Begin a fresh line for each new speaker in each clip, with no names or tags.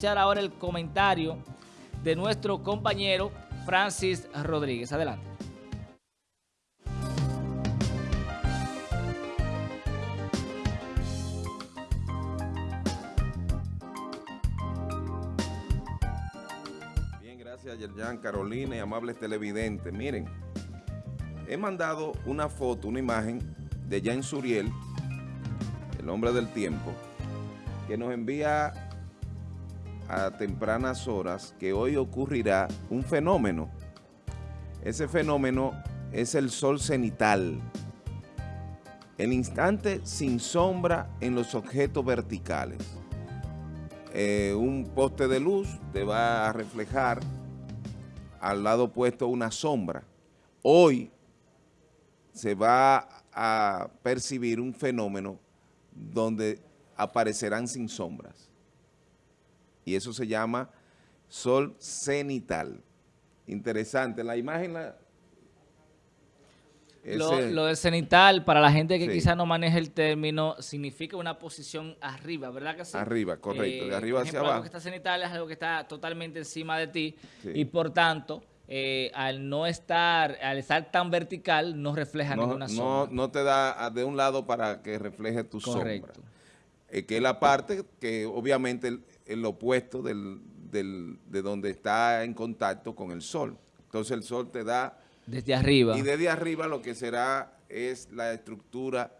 escuchar ahora el comentario de nuestro compañero Francis Rodríguez. Adelante.
Bien, gracias Yerjan, Carolina y amables televidentes. Miren, he mandado una foto, una imagen de Jan Suriel, el hombre del tiempo, que nos envía a tempranas horas que hoy ocurrirá un fenómeno. Ese fenómeno es el sol cenital. El instante sin sombra en los objetos verticales. Eh, un poste de luz te va a reflejar al lado opuesto una sombra. Hoy se va a percibir un fenómeno donde aparecerán sin sombras. Y eso se llama sol cenital. Interesante. La imagen... La,
Lo, del cenital, para la gente que
Sí.
quizás no maneje el término, significa una posición arriba, ¿verdad que sí?
Arriba, correcto, de arriba
por
hacia abajo.
Algo que está cenital es algo que está totalmente encima de ti
Sí.
y por tanto, eh, al no estar, al estar tan vertical, no refleja
no,
ninguna sombra.
no te da a- de un lado para que refleje tu
Correcto.
sombra. Eh, que es la parte que obviamente el, opuesto del, del- de donde está en contacto con el sol. Entonces el sol te da,
Desde arriba.
y desde arriba lo que será es la estructura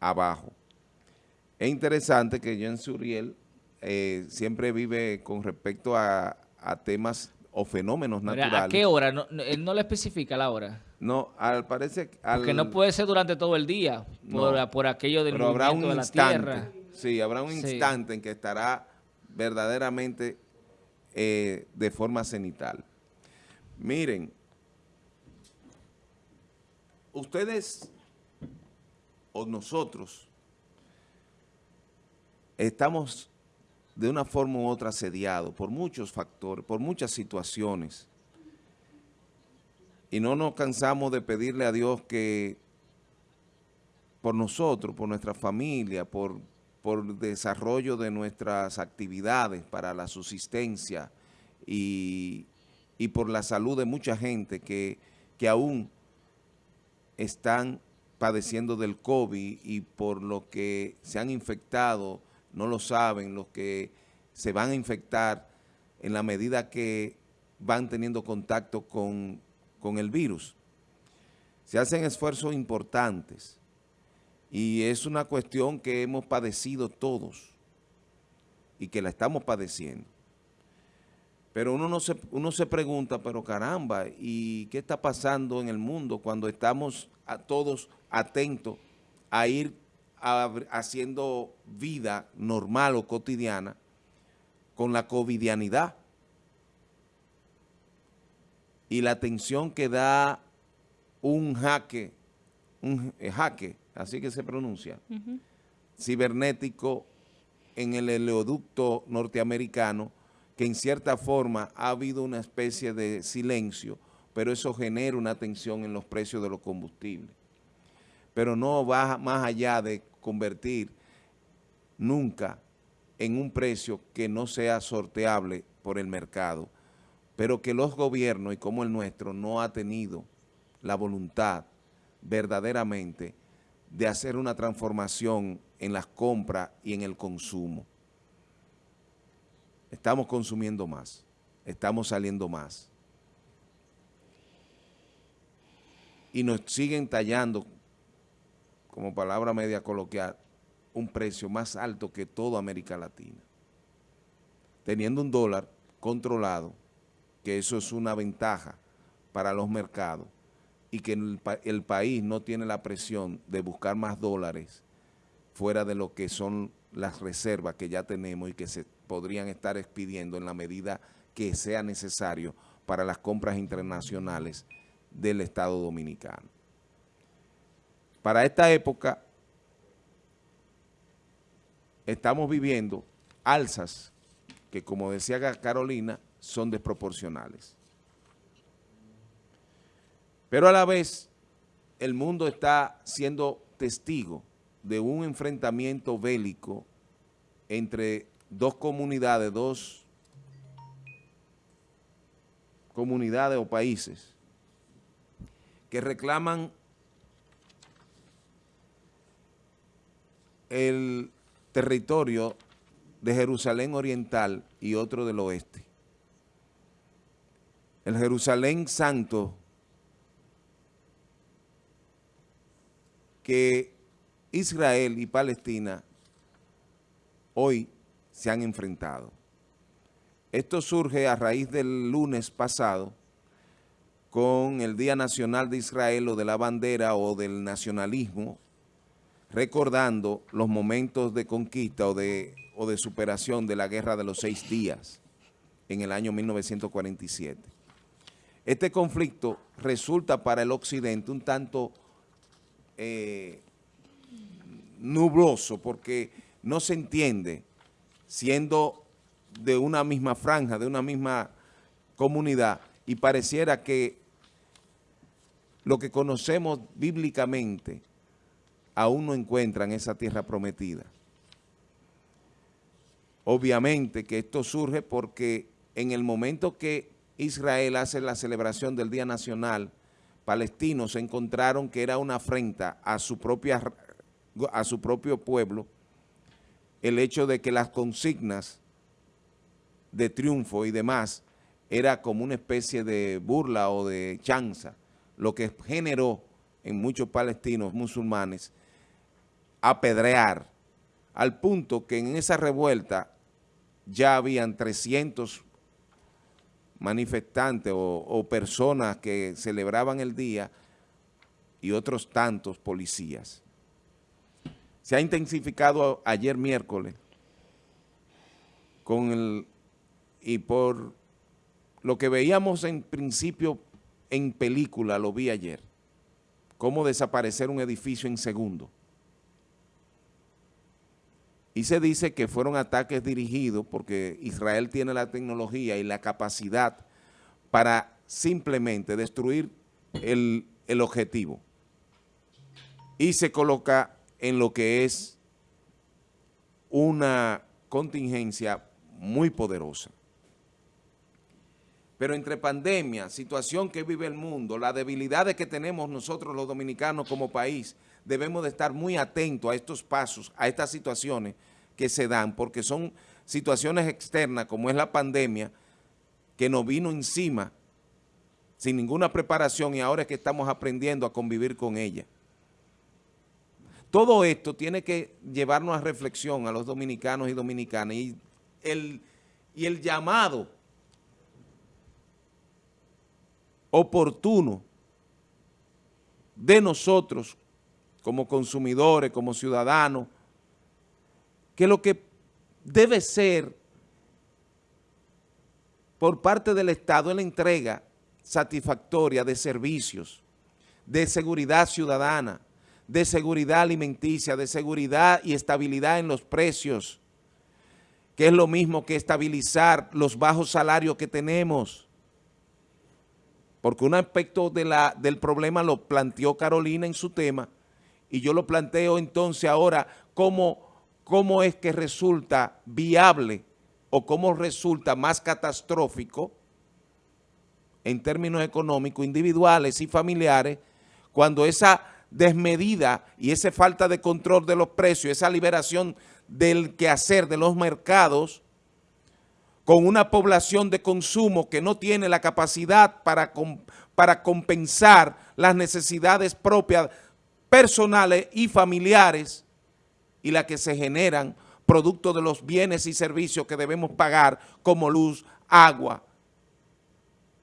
abajo. Es interesante que Jean Suriel eh, siempre vive con respecto a, a temas o fenómenos
Mira,
naturales.
¿A qué hora? No, no, él no le especifica la hora.
No, al parece... Al,
Porque no puede ser durante todo el día, por,
No.
por aquello del
Pero habrá un
movimiento de la
instante,
Tierra.
sí, habrá un
Sí.
instante en que estará verdaderamente eh, de forma cenital. Miren, ustedes o nosotros estamos de una forma u otra asediados por muchos factores, por muchas situaciones. Y no nos cansamos de pedirle a Dios que por nosotros, por nuestra familia, por, por desarrollo de nuestras actividades para la subsistencia y, y por la salud de mucha gente que, que aún están padeciendo del COVID y por lo que se han infectado, no lo saben, los que se van a infectar en la medida que van teniendo contacto con, con el virus. Se hacen esfuerzos importantes y es una cuestión que hemos padecido todos y que la estamos padeciendo. Pero uno, no se, uno se pregunta, pero caramba, ¿y qué está pasando en el mundo cuando estamos a todos atentos a ir a- haciendo vida normal o cotidiana con la covidianidad? Y la atención que da un jaque, un eh, jaque, así que se pronuncia, cibernético en el oleoducto norteamericano, que en cierta forma ha habido una especie de silencio, pero eso genera una tensión en los precios de los combustibles. Pero no va más allá de convertir nunca en un precio que no sea sorteable por el mercado, pero que los gobiernos, y como el nuestro, no ha tenido la voluntad verdaderamente de hacer una transformación en las compras y en el consumo. Estamos consumiendo más, estamos saliendo más. Y nos siguen tallando, como palabra media coloquial, un precio más alto que toda América Latina. Teniendo un dólar controlado, que eso es una ventaja para los mercados, y que el, pa- el país no tiene la presión de buscar más dólares fuera de lo que son las reservas que ya tenemos y que se podrían estar expidiendo en la medida que sea necesario para las compras internacionales del Estado Dominicano. Para esta época estamos viviendo alzas que, como decía Carolina, son desproporcionales. Pero a la vez, el mundo está siendo testigo de un enfrentamiento bélico entre dos comunidades, dos comunidades o países que reclaman el territorio de Jerusalén Oriental y otro del oeste. El Jerusalén Santo, que Israel y Palestina hoy se han enfrentado. Esto surge a raíz del lunes pasado con el Día Nacional de Israel o de la bandera o del nacionalismo recordando los momentos de conquista o de, o de superación de la Guerra de los Seis Días en el año 1947. Este conflicto resulta para el occidente un tanto eh, nubloso porque no se entiende siendo de una misma franja, de una misma comunidad y pareciera que lo que conocemos bíblicamente aún no encuentran esa tierra prometida. Obviamente que esto surge porque en el momento que Israel hace la celebración del Día Nacional palestino, se encontraron que era una afrenta a su, propia, a su propio pueblo el hecho de que las consignas de triunfo y demás era como una especie de burla o de chanza, lo que generó en muchos palestinos musulmanes apedrear, al punto que en esa revuelta ya habían 300 manifestantes o, personas que celebraban el día y otros tantos policías. Se ha intensificado ayer miércoles con el, y por lo que veíamos en principio en película, lo vi ayer, cómo desaparecer un edificio en segundo y se dice que fueron ataques dirigidos porque Israel tiene la tecnología y la capacidad para simplemente destruir el, el objetivo. Y se coloca en lo que es una contingencia muy poderosa. Pero entre pandemia, situación que vive el mundo, las debilidades que tenemos nosotros los dominicanos como país, debemos de estar muy atentos a estos pasos, a estas situaciones que se dan, porque son situaciones externas como es la pandemia, que nos vino encima sin ninguna preparación y ahora es que estamos aprendiendo a convivir con ella. Todo esto tiene que llevarnos a reflexión a los dominicanos y dominicanas y el, y el llamado oportuno de nosotros como consumidores, como ciudadanos, que lo que debe ser por parte del Estado es la entrega satisfactoria de servicios, de seguridad ciudadana, de seguridad alimenticia, de seguridad y estabilidad en los precios, que es lo mismo que estabilizar los bajos salarios que tenemos, porque un aspecto del problema lo planteó Carolina en su tema, y yo lo planteo entonces ahora como cómo es que resulta viable o cómo resulta más catastrófico en términos económicos, individuales y familiares, cuando esa desmedida y esa falta de control de los precios, esa liberación del quehacer de los mercados, con una población de consumo que no tiene la capacidad para, para compensar las necesidades propias, personales y familiares y las que se generan producto de los bienes y servicios que debemos pagar como luz, agua,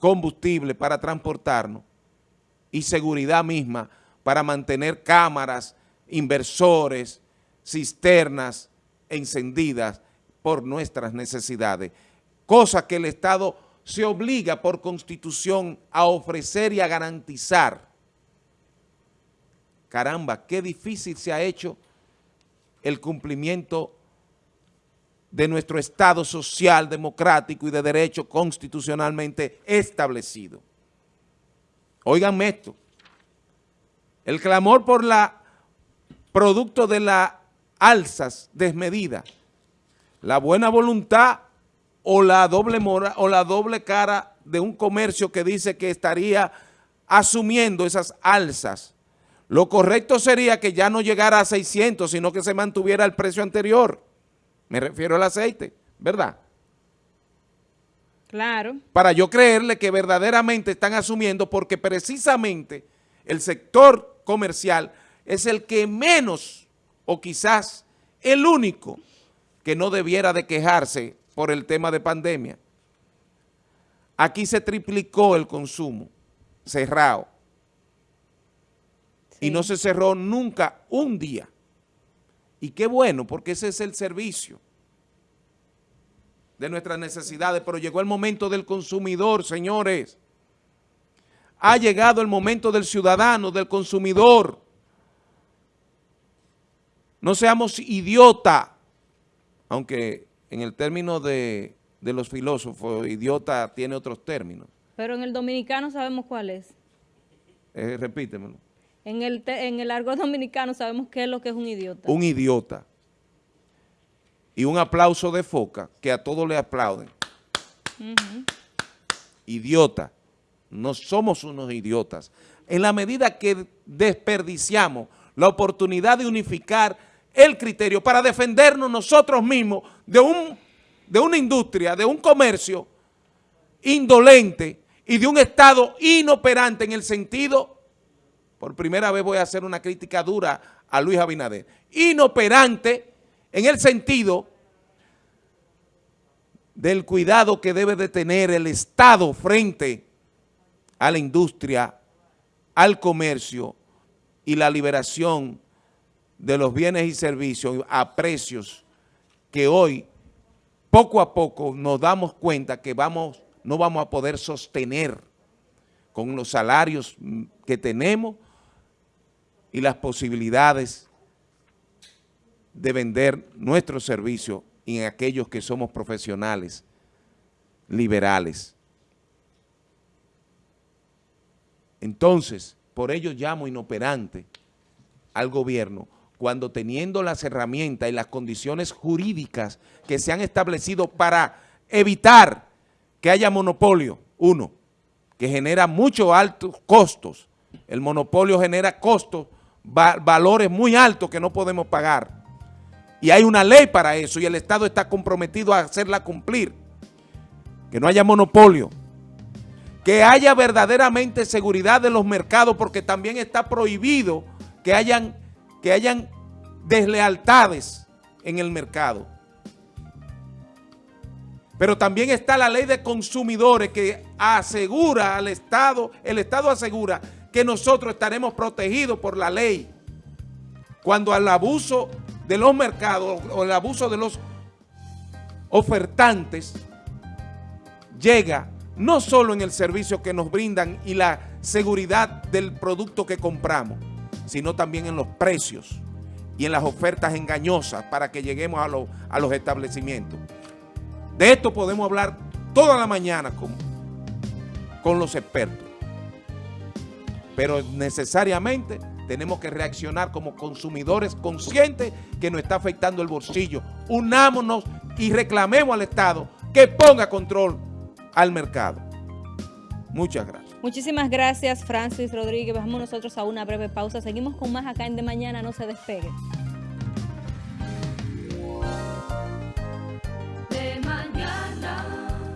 combustible para transportarnos y seguridad misma para mantener cámaras, inversores, cisternas encendidas por nuestras necesidades, cosa que el Estado se obliga por constitución a ofrecer y a garantizar. Caramba, qué difícil se ha hecho el cumplimiento de nuestro Estado social, democrático y de derecho constitucionalmente establecido. Óiganme esto, el clamor por la producto de las alzas desmedidas la buena voluntad o la doble mora, o la doble cara de un comercio que dice que estaría asumiendo esas alzas. Lo correcto sería que ya no llegara a 600, sino que se mantuviera el precio anterior. Me refiero al aceite, ¿verdad?
Claro.
Para yo creerle que verdaderamente están asumiendo porque precisamente el sector comercial es el que menos o quizás el único que no debiera de quejarse por el tema de pandemia. Aquí se triplicó el consumo cerrado y no se cerró nunca un día. Y qué bueno, porque ese es el servicio de nuestras necesidades, pero llegó el momento del consumidor, señores. Ha llegado el momento del ciudadano, del consumidor. No seamos idiota, aunque en el término de, de los filósofos, idiota tiene otros términos.
Pero en el dominicano sabemos cuál es.
Eh, repítemelo.
En el, en el argot dominicano sabemos qué es lo que es un idiota.
Un idiota. Y un aplauso de foca, que a todos le aplauden. Idiota. No somos unos idiotas. En la medida que desperdiciamos la oportunidad de unificar el criterio para defendernos nosotros mismos de, un, de una industria, de un comercio indolente y de un Estado inoperante en el sentido, por primera vez voy a hacer una crítica dura a Luis Abinader, inoperante en el sentido del cuidado que debe de tener el Estado frente a la industria, al comercio y la liberación de los bienes y servicios a precios que hoy, poco a poco, nos damos cuenta que vamos, no vamos a poder sostener con los salarios que tenemos y las posibilidades de vender nuestros servicios en aquellos que somos profesionales liberales. Entonces, por ello llamo inoperante al gobierno cuando teniendo las herramientas y las condiciones jurídicas que se han establecido para evitar que haya monopolio, uno, que genera muchos altos costos, el monopolio genera costos, valores muy altos que no podemos pagar, y hay una ley para eso y el Estado está comprometido a hacerla cumplir, que no haya monopolio, que haya verdaderamente seguridad de los mercados porque también está prohibido que hayan que hayan deslealtades en el mercado. Pero también está la ley de consumidores que asegura al Estado, el Estado asegura que nosotros estaremos protegidos por la ley cuando al abuso de los mercados o el abuso de los ofertantes llega no solo en el servicio que nos brindan y la seguridad del producto que compramos, sino también en los precios y en las ofertas engañosas para que lleguemos a, a los establecimientos. De esto podemos hablar toda la mañana con, con los expertos. Pero necesariamente tenemos que reaccionar como consumidores conscientes que nos está afectando el bolsillo. Unámonos y reclamemos al Estado que ponga control al mercado. Muchas gracias.
Muchísimas gracias, Francis Rodríguez. Vamos nosotros a una breve pausa. Seguimos con más acá en De Mañana. No se despegue.